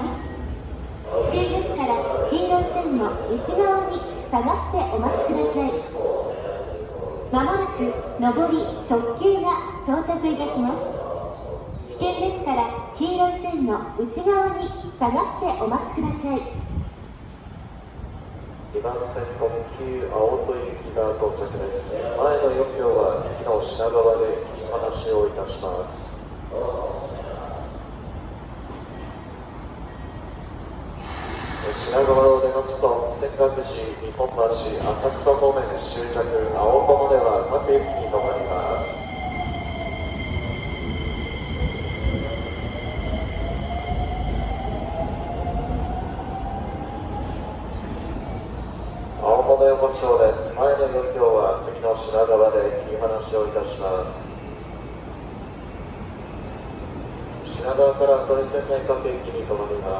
危険ですから黄色い線の内側に下がってお待ちください。まもなく上り特急が到着いたします。危険ですから黄色い線の内側に下がってお待ちください。2番線特急青戸行きが到着です。前の4両は次の品川で引き離しをいたします。品川を出ますと仙岳寺日本橋浅草方面終着青友では各駅に停まります。青物横丁です。前の4両は次の品川で切り離しをいたします。品川から都立線内各駅に停まります。